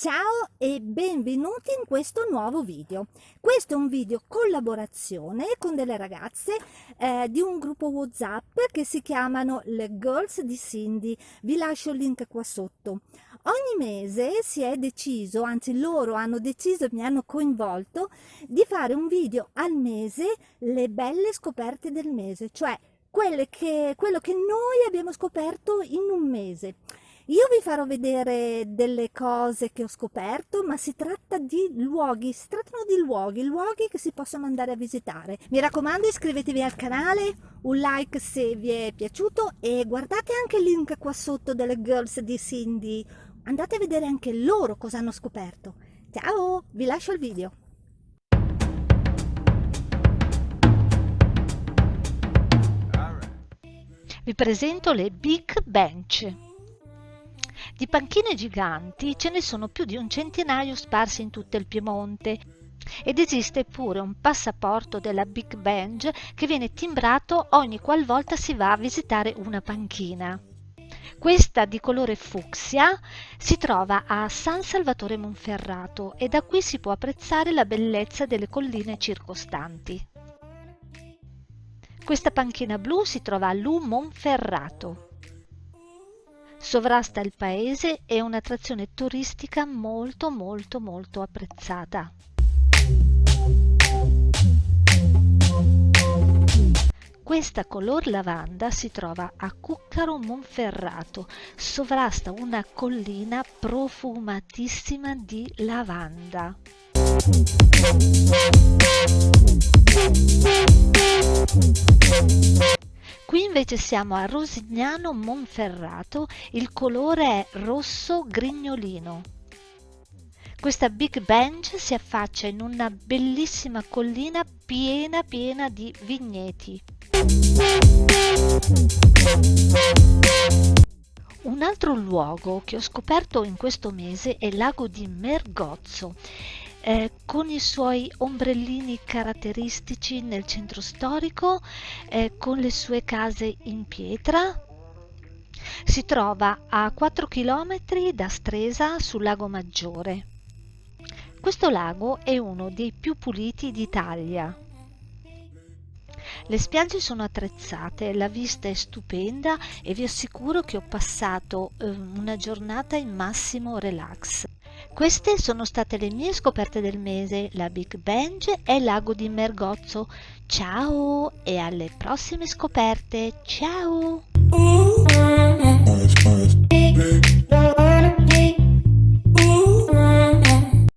Ciao e benvenuti in questo nuovo video. Questo è un video collaborazione con delle ragazze eh, di un gruppo WhatsApp che si chiamano le Girls di Cindy. Vi lascio il link qua sotto. Ogni mese si è deciso, anzi loro hanno deciso e mi hanno coinvolto, di fare un video al mese le belle scoperte del mese, cioè che, quello che noi abbiamo scoperto in un mese. Io vi farò vedere delle cose che ho scoperto, ma si tratta di luoghi, si trattano di luoghi, luoghi che si possono andare a visitare. Mi raccomando iscrivetevi al canale, un like se vi è piaciuto e guardate anche il link qua sotto delle girls di Cindy. Andate a vedere anche loro cosa hanno scoperto. Ciao, vi lascio il video. Vi presento le Big Bench. Di panchine giganti ce ne sono più di un centinaio sparsi in tutto il Piemonte ed esiste pure un passaporto della Big Bench che viene timbrato ogni qualvolta si va a visitare una panchina. Questa di colore fucsia si trova a San Salvatore Monferrato e da qui si può apprezzare la bellezza delle colline circostanti. Questa panchina blu si trova a Lu Monferrato sovrasta il paese e un'attrazione turistica molto molto molto apprezzata. Questa color lavanda si trova a Cuccaro Monferrato, sovrasta una collina profumatissima di lavanda. Invece siamo a Rosignano Monferrato, il colore è rosso grignolino. Questa Big Bench si affaccia in una bellissima collina piena piena di vigneti. Un altro luogo che ho scoperto in questo mese è il lago di Mergozzo eh, con i suoi ombrellini caratteristici nel centro storico, eh, con le sue case in pietra. Si trova a 4 km da Stresa sul lago Maggiore. Questo lago è uno dei più puliti d'Italia. Le spiagge sono attrezzate, la vista è stupenda e vi assicuro che ho passato eh, una giornata in massimo relax. Queste sono state le mie scoperte del mese, la Big Bench e lago di Mergozzo. Ciao e alle prossime scoperte. Ciao!